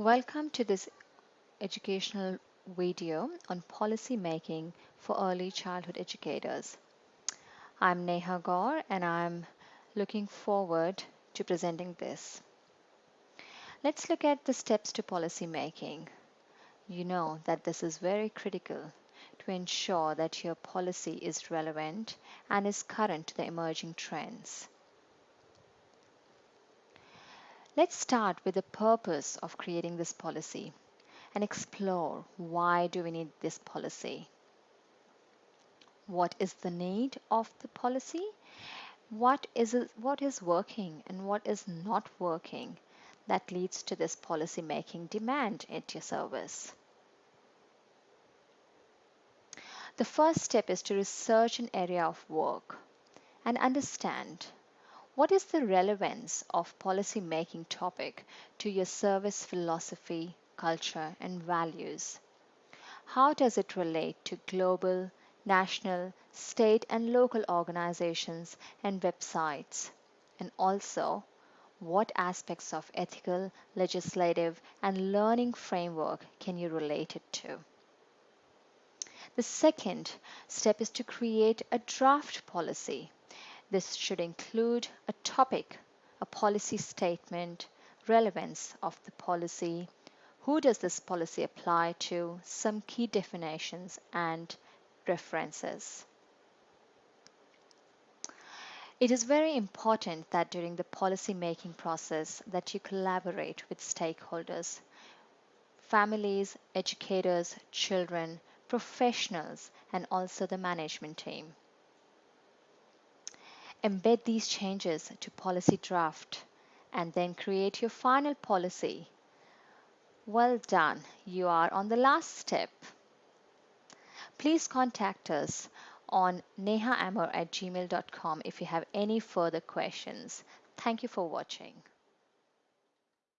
Welcome to this educational video on policy making for early childhood educators. I'm Neha Gaur and I'm looking forward to presenting this. Let's look at the steps to policy making. You know that this is very critical to ensure that your policy is relevant and is current to the emerging trends. Let's start with the purpose of creating this policy and explore why do we need this policy? What is the need of the policy? What is, what is working and what is not working that leads to this policy making demand at your service? The first step is to research an area of work and understand what is the relevance of policy making topic to your service philosophy, culture, and values? How does it relate to global, national, state, and local organizations and websites? And also, what aspects of ethical, legislative, and learning framework can you relate it to? The second step is to create a draft policy. This should include a topic, a policy statement, relevance of the policy, who does this policy apply to, some key definitions and references. It is very important that during the policy making process that you collaborate with stakeholders, families, educators, children, professionals, and also the management team. Embed these changes to policy draft and then create your final policy. Well done, you are on the last step. Please contact us on nehaamor at gmail.com if you have any further questions. Thank you for watching.